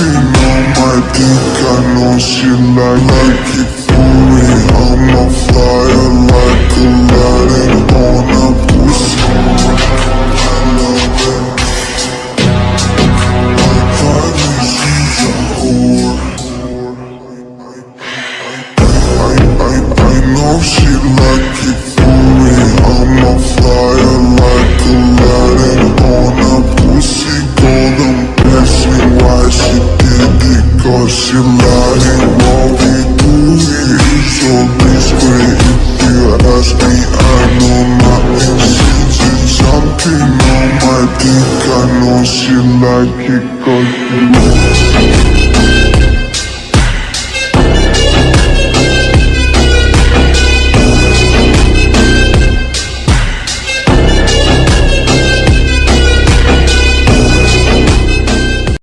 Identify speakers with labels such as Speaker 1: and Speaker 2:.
Speaker 1: Something on my dick, I know she like like it cause is so discreet If you ask me I know nothing She's something on my dick I know she like it